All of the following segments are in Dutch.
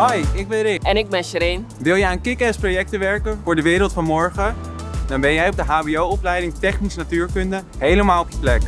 Hoi, ik ben Rick. En ik ben Shereen. Wil je aan kick-ass projecten werken voor de wereld van morgen? Dan ben jij op de HBO-opleiding Technisch Natuurkunde helemaal op je plek.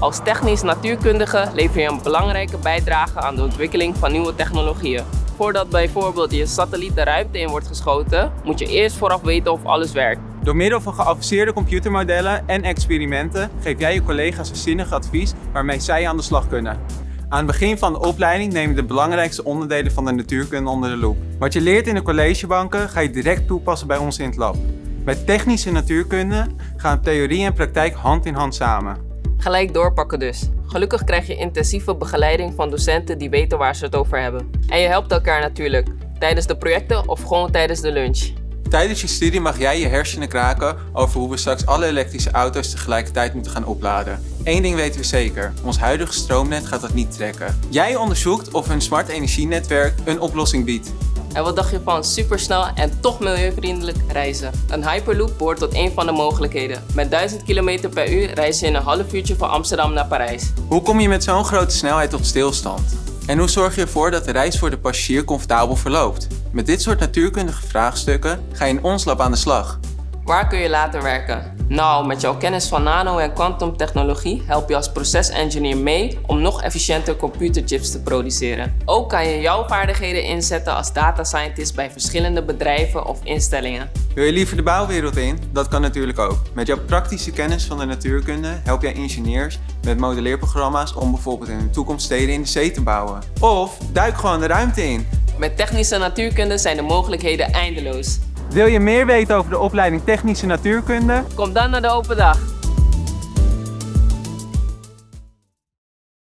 Als technisch natuurkundige lever je een belangrijke bijdrage aan de ontwikkeling van nieuwe technologieën. Voordat bijvoorbeeld je satelliet de ruimte in wordt geschoten, moet je eerst vooraf weten of alles werkt. Door middel van geavanceerde computermodellen en experimenten geef jij je collega's een zinnig advies waarmee zij aan de slag kunnen. Aan het begin van de opleiding neem je de belangrijkste onderdelen van de natuurkunde onder de loep. Wat je leert in de collegebanken ga je direct toepassen bij ons in het lab. Bij technische natuurkunde gaan theorie en praktijk hand in hand samen. Gelijk doorpakken dus. Gelukkig krijg je intensieve begeleiding van docenten die weten waar ze het over hebben. En je helpt elkaar natuurlijk, tijdens de projecten of gewoon tijdens de lunch. Tijdens je studie mag jij je hersenen kraken over hoe we straks alle elektrische auto's tegelijkertijd moeten gaan opladen. Eén ding weten we zeker, ons huidige stroomnet gaat dat niet trekken. Jij onderzoekt of een smart energienetwerk een oplossing biedt. En wat dacht je van supersnel en toch milieuvriendelijk reizen? Een Hyperloop behoort tot een van de mogelijkheden. Met 1000 km per uur reis je in een half uurtje van Amsterdam naar Parijs. Hoe kom je met zo'n grote snelheid tot stilstand? En hoe zorg je ervoor dat de reis voor de passagier comfortabel verloopt? Met dit soort natuurkundige vraagstukken ga je in ons lab aan de slag. Waar kun je later werken? Nou, met jouw kennis van nano- en kwantumtechnologie help je als procesengineer mee om nog efficiënter computerchips te produceren. Ook kan je jouw vaardigheden inzetten als data scientist bij verschillende bedrijven of instellingen. Wil je liever de bouwwereld in? Dat kan natuurlijk ook. Met jouw praktische kennis van de natuurkunde help jij ingenieurs met modelleerprogramma's om bijvoorbeeld in de toekomst steden in de zee te bouwen. Of duik gewoon de ruimte in. Met technische natuurkunde zijn de mogelijkheden eindeloos. Wil je meer weten over de opleiding Technische Natuurkunde? Kom dan naar de open dag.